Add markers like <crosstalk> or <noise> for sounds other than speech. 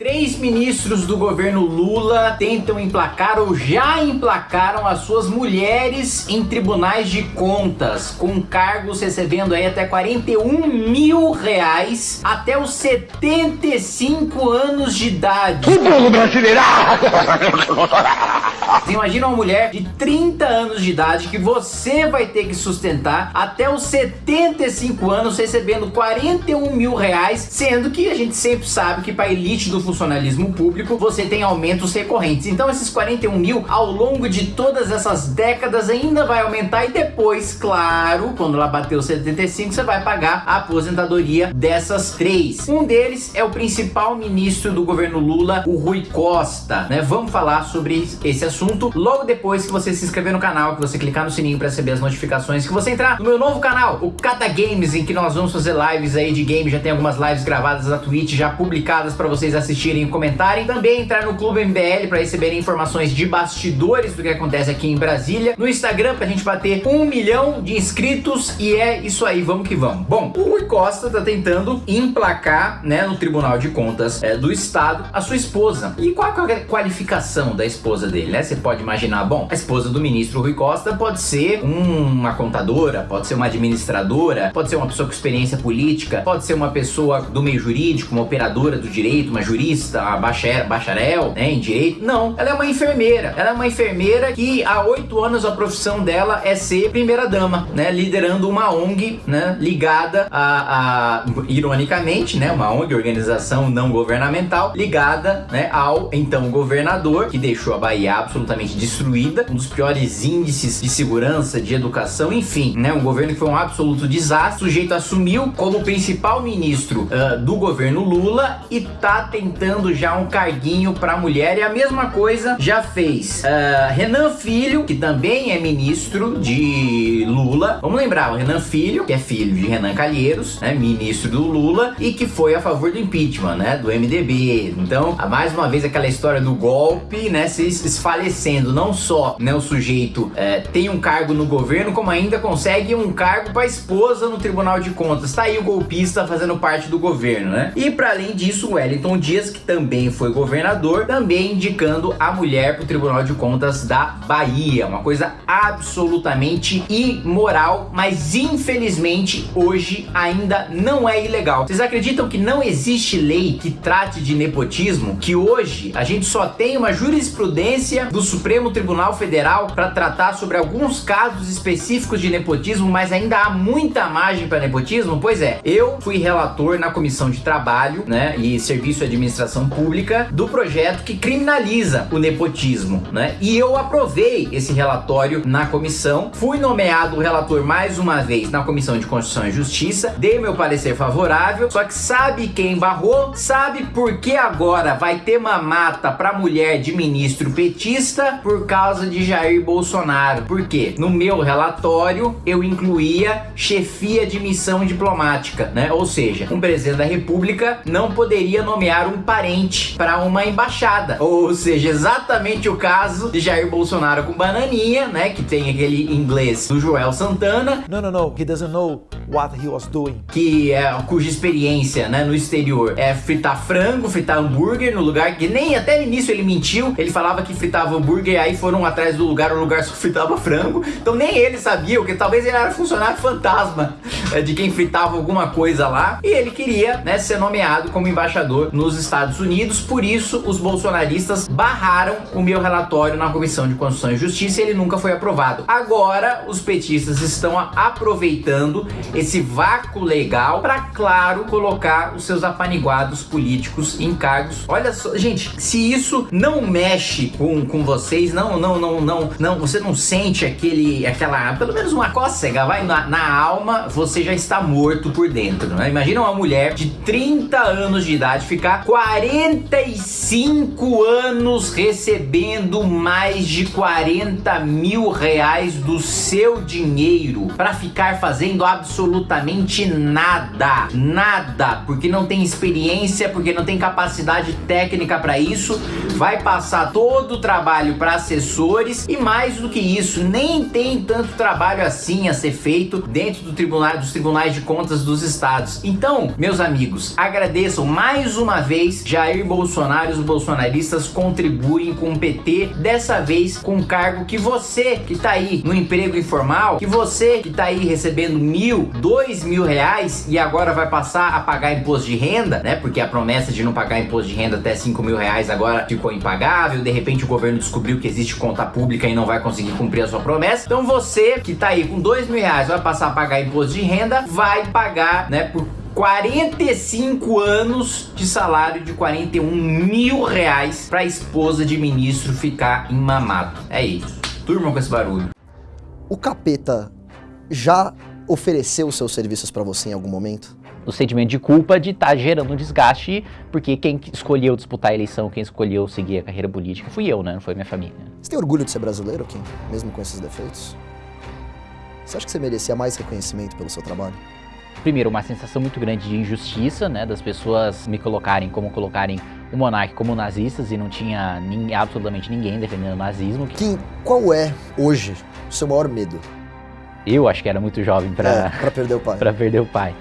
Três ministros do governo Lula tentam emplacar ou já emplacaram as suas mulheres em tribunais de contas, com cargos recebendo aí até 41 mil reais até os 75 anos de idade. O povo brasileiro! Você <laughs> imagina uma mulher de 30 anos de idade que você vai ter que sustentar até os 75 anos recebendo 41 mil reais, sendo que a gente sempre sabe que para elite do funcionalismo público, você tem aumentos recorrentes. Então esses 41 mil, ao longo de todas essas décadas, ainda vai aumentar e depois, claro, quando ela bater os 75, você vai pagar a aposentadoria dessas três. Um deles é o principal ministro do governo Lula, o Rui Costa, né? Vamos falar sobre esse assunto logo depois que você se inscrever no canal, que você clicar no sininho para receber as notificações, que você entrar no meu novo canal, o Cata Games, em que nós vamos fazer lives aí de game, já tem algumas lives gravadas na Twitch, já publicadas para vocês assistirem e comentarem. Também entrar no Clube MBL para receberem informações de bastidores do que acontece aqui em Brasília. No Instagram pra gente bater um milhão de inscritos e é isso aí, vamos que vamos. Bom, o Rui Costa tá tentando emplacar, né, no Tribunal de Contas é, do Estado a sua esposa. E qual é a qualificação da esposa dele, né? Você pode imaginar, bom, a esposa do ministro Rui Costa pode ser uma contadora, pode ser uma administradora, pode ser uma pessoa com experiência política, pode ser uma pessoa do meio jurídico, uma operadora do direito, uma jurista, uma bacharel, né, em direito. Não, ela é uma enfermeira. Ela é uma enfermeira que há oito anos a profissão dela é ser primeira dama, né, liderando uma ONG, né, ligada a, a ironicamente, né, uma ONG, organização não governamental, ligada, né, ao então governador que deixou a Bahia absolutamente destruída, um dos piores índices de segurança, de educação, enfim, né, um governo que foi um absoluto desastre. O sujeito assumiu como principal ministro uh, do governo Lula e tá tentando já um carguinho para mulher e a mesma coisa já fez uh, Renan Filho, que também é ministro de Lula. Vamos lembrar, o Renan Filho, que é filho de Renan Calheiros, né, ministro do Lula e que foi a favor do impeachment, né, do MDB. Então, mais uma vez aquela história do golpe, né, se desfalecendo. Não só, né, o sujeito é, tem um cargo no governo, como ainda consegue um cargo para esposa no Tribunal de Contas. Tá aí o golpista fazendo parte do governo, né? E para além disso, o Wellington Dias, que também foi governador, também indicando a mulher para o Tribunal de Contas da Bahia. Uma coisa absolutamente imoral, mas infelizmente hoje ainda não é ilegal. Vocês acreditam que não existe lei que trate de nepotismo? Que hoje a gente só tem uma jurisprudência do Supremo Tribunal Federal para tratar sobre alguns casos específicos de nepotismo, mas ainda há muita margem para nepotismo? Pois é, eu fui relator na Comissão de Trabalho né, e Serviço e Administração Pública do projeto que criminaliza o nepotismo, né? E eu aprovei esse relatório na comissão, fui nomeado relator mais uma vez na Comissão de Constituição e Justiça, dei meu parecer favorável, só que sabe quem barrou? Sabe por que agora vai ter mamata para mulher de ministro petista por causa de Jair Bolsonaro? Por quê? No meu relatório eu incluía chefia de missão diplomática, né? Ou seja, um presidente da república não poderia nomear um parente para uma embaixada. Ou seja, exatamente o caso de Jair Bolsonaro com Bananinha, né? Que tem aquele inglês do Joel Santana. No, no, no, he doesn't know what he was doing. Que é, cuja experiência, né, no exterior é fritar frango, fritar hambúrguer no lugar que nem até no início ele mentiu. Ele falava que fritava hambúrguer e aí foram atrás do lugar, o lugar só fritava frango. Então nem ele sabia, porque talvez ele era funcionário fantasma é, de quem fritava alguma coisa lá. E ele queria, né, ser nomeado como embaixador nos Estados Unidos. Por isso, os bolsonaristas barraram o meu relatório na Comissão de Constituição e Justiça e ele nunca foi aprovado. Agora, os petistas estão aproveitando esse vácuo legal para, claro, colocar os seus apaniguados políticos em cargos. Olha só, gente, se isso não mexe com, com vocês, não, não, não, não, não, você não sente aquele, aquela, pelo menos uma cócega, vai na, na alma, você já está morto por dentro, né? Imagina uma mulher de 30 anos de idade ficar 45 anos recebendo mais de 40 mil reais do seu dinheiro para ficar fazendo absolutamente nada, nada, porque não tem experiência, porque não tem capacidade técnica para isso, vai passar todo o trabalho para assessores. E mais do que isso, nem tem tanto trabalho assim a ser feito dentro do tribunal, dos tribunais de contas dos estados. Então, meus amigos, agradeçam mais uma vez vez, Jair Bolsonaro e os bolsonaristas contribuem com o PT, dessa vez com um cargo que você que tá aí no emprego informal, que você que tá aí recebendo mil, dois mil reais e agora vai passar a pagar imposto de renda, né? Porque a promessa de não pagar imposto de renda até cinco mil reais agora ficou impagável, de repente o governo descobriu que existe conta pública e não vai conseguir cumprir a sua promessa. Então você que tá aí com dois mil reais vai passar a pagar imposto de renda, vai pagar, né, por 45 anos de salário de 41 mil reais pra esposa de ministro ficar em mamado. É isso. Turma com esse barulho. O capeta já ofereceu seus serviços pra você em algum momento? o sentimento de culpa de estar tá gerando um desgaste, porque quem escolheu disputar a eleição, quem escolheu seguir a carreira política fui eu, né? Não foi minha família. Você tem orgulho de ser brasileiro, Kim? Mesmo com esses defeitos? Você acha que você merecia mais reconhecimento pelo seu trabalho? Primeiro, uma sensação muito grande de injustiça, né? Das pessoas me colocarem como colocarem o monarca como nazistas e não tinha nem, absolutamente ninguém defendendo o nazismo. Kim, qual é, hoje, o seu maior medo? Eu acho que era muito jovem para é, perder o pai. <laughs> para perder o pai.